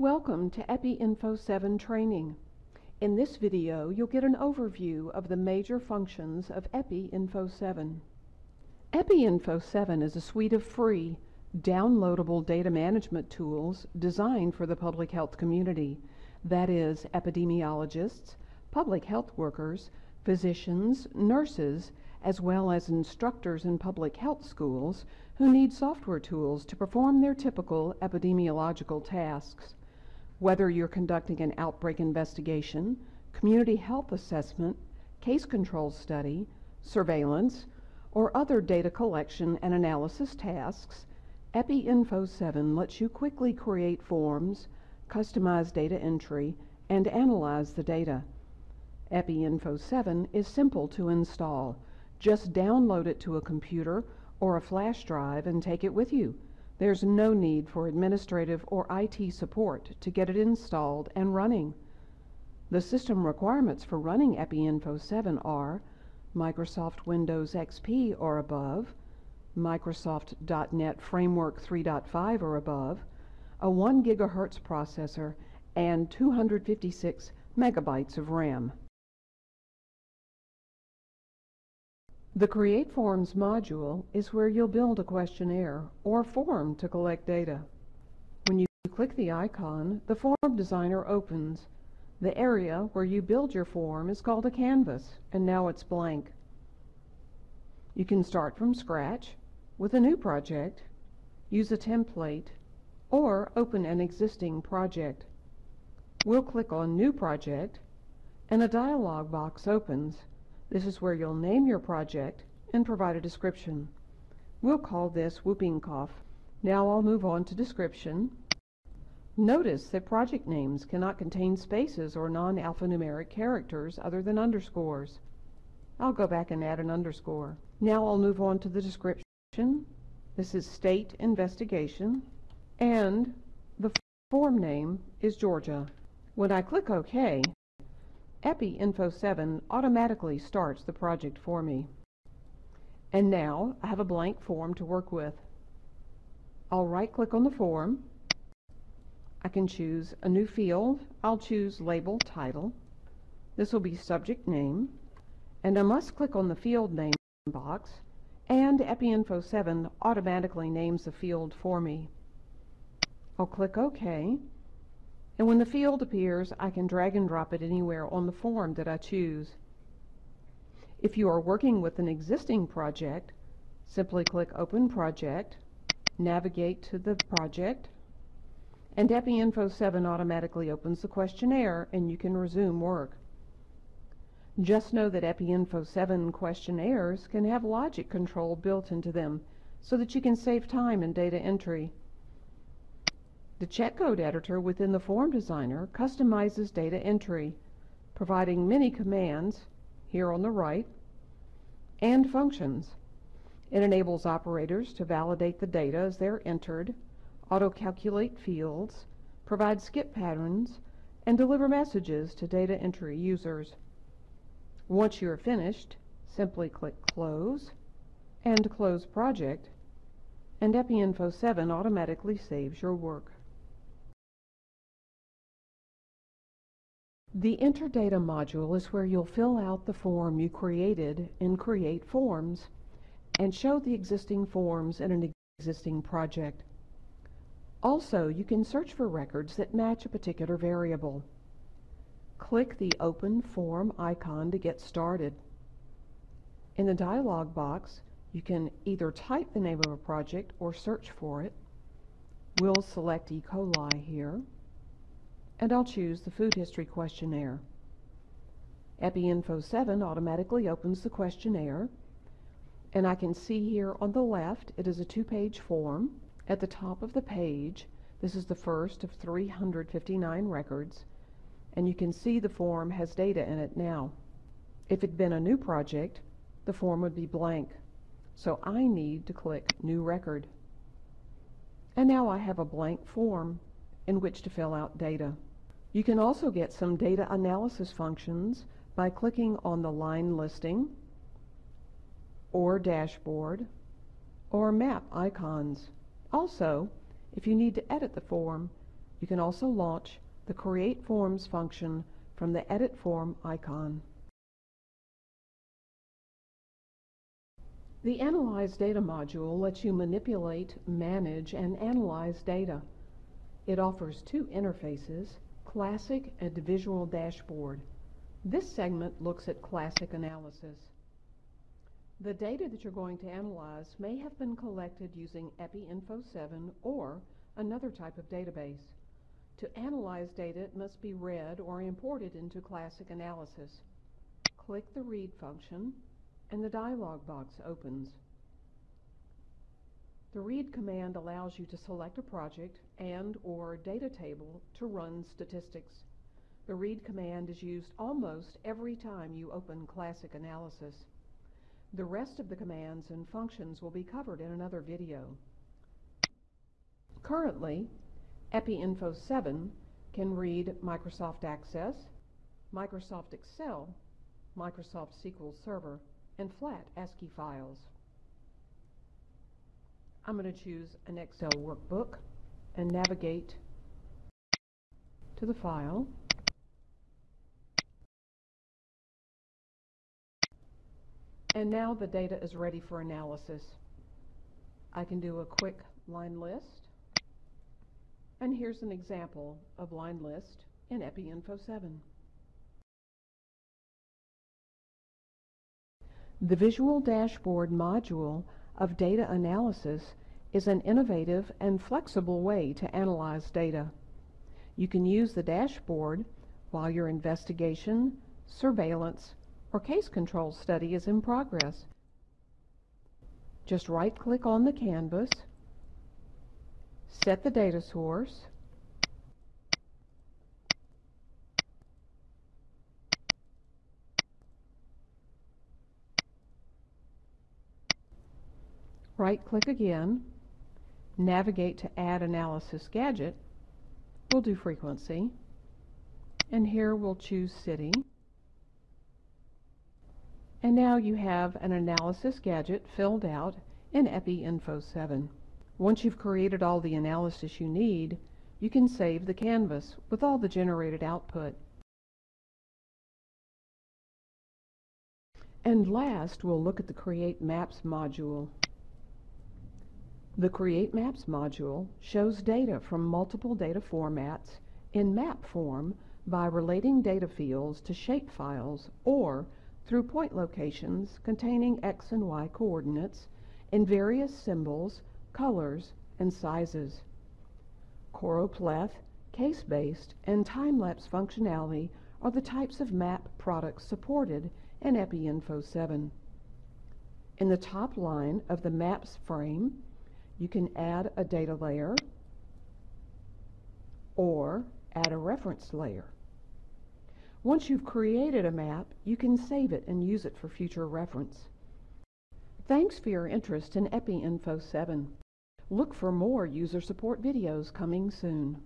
Welcome to EpiInfo 7 training. In this video, you'll get an overview of the major functions of EpiInfo 7. EpiInfo 7 is a suite of free, downloadable data management tools designed for the public health community, that is, epidemiologists, public health workers, physicians, nurses, as well as instructors in public health schools who need software tools to perform their typical epidemiological tasks. Whether you're conducting an outbreak investigation, community health assessment, case control study, surveillance, or other data collection and analysis tasks, EpiInfo 7 lets you quickly create forms, customize data entry, and analyze the data. EpiInfo 7 is simple to install. Just download it to a computer or a flash drive and take it with you. There's no need for administrative or IT support to get it installed and running. The system requirements for running EpiInfo 7 are Microsoft Windows XP or above, Microsoft .NET Framework 3.5 or above, a 1 GHz processor, and 256 megabytes of RAM. The Create Forms module is where you'll build a questionnaire or form to collect data. When you click the icon, the Form Designer opens. The area where you build your form is called a canvas, and now it's blank. You can start from scratch with a new project, use a template, or open an existing project. We'll click on New Project, and a dialog box opens. This is where you'll name your project and provide a description. We'll call this Whooping Cough. Now I'll move on to description. Notice that project names cannot contain spaces or non-alphanumeric characters other than underscores. I'll go back and add an underscore. Now I'll move on to the description. This is State Investigation, and the form name is Georgia. When I click OK, EpiInfo 7 automatically starts the project for me. And now I have a blank form to work with. I'll right-click on the form. I can choose a new field. I'll choose Label Title. This will be Subject Name. And I must click on the Field Name box, and EpiInfo 7 automatically names the field for me. I'll click OK. And when the field appears, I can drag and drop it anywhere on the form that I choose. If you are working with an existing project, simply click Open Project, navigate to the project, and EpiInfo 7 automatically opens the questionnaire and you can resume work. Just know that EpiInfo 7 questionnaires can have logic control built into them so that you can save time in data entry. The check code editor within the Form Designer customizes data entry, providing many commands, here on the right, and functions. It enables operators to validate the data as they're entered, auto-calculate fields, provide skip patterns, and deliver messages to data entry users. Once you are finished, simply click Close and Close Project, and EpiInfo 7 automatically saves your work. The Enter Data module is where you'll fill out the form you created in Create Forms and show the existing forms in an existing project. Also, you can search for records that match a particular variable. Click the Open Form icon to get started. In the dialog box, you can either type the name of a project or search for it. We'll select E. coli here and I'll choose the Food History Questionnaire. EpiInfo 7 automatically opens the questionnaire, and I can see here on the left it is a two-page form. At the top of the page, this is the first of 359 records, and you can see the form has data in it now. If it had been a new project, the form would be blank, so I need to click New Record. And now I have a blank form in which to fill out data. You can also get some data analysis functions by clicking on the line listing or dashboard or map icons. Also, if you need to edit the form, You can also launch the Create Forms function from the Edit Form icon. The Analyze Data module lets you manipulate, manage, and analyze data. It offers two interfaces, Classic and Visual Dashboard. This segment looks at classic analysis. The data that you're going to analyze may have been collected using EpiInfo7 or another type of database. To analyze data, it must be read or imported into classic analysis. Click the Read function and the dialog box opens. The read command allows you to select a project and or data table to run statistics. The read command is used almost every time you open classic analysis. The rest of the commands and functions will be covered in another video. Currently, EpiInfo 7 can read Microsoft Access, Microsoft Excel, Microsoft SQL Server, and flat ASCII files. I'm going to choose an Excel workbook and navigate to the file. And now the data is ready for analysis. I can do a quick line list. And here's an example of line list in EpiInfo 7. The Visual Dashboard module of data analysis is an innovative and flexible way to analyze data. You can use the dashboard while your investigation, surveillance, or case control study is in progress. Just right-click on the canvas, set the data source, Right-click again, navigate to Add Analysis Gadget. We'll do Frequency. And here we'll choose City. And now you have an analysis gadget filled out in EpiInfo 7. Once you've created all the analysis you need, you can save the canvas with all the generated output. And last, we'll look at the Create Maps module. The Create Maps module shows data from multiple data formats in map form by relating data fields to shapefiles or through point locations containing x and y coordinates in various symbols, colors, and sizes. Choropleth, case-based, and time-lapse functionality are the types of map products supported in EpiInfo 7. In the top line of the Maps frame, you can add a data layer or add a reference layer. Once you've created a map, you can save it and use it for future reference. Thanks for your interest in EpiInfo 7. Look for more user support videos coming soon.